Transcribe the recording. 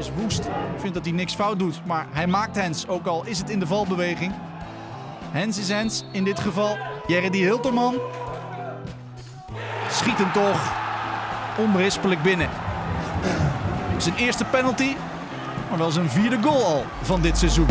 is woest. Vindt dat hij niks fout doet, maar hij maakt Hens, ook al is het in de valbeweging. Hens is Hens in dit geval. Jerry Hilterman schiet hem toch onberispelijk binnen. Zijn eerste penalty, maar wel zijn vierde goal al van dit seizoen.